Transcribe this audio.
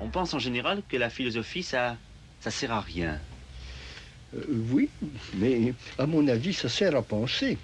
On pense en général que la philosophie, ça, ça sert à rien. Euh, oui, mais à mon avis, ça sert à penser.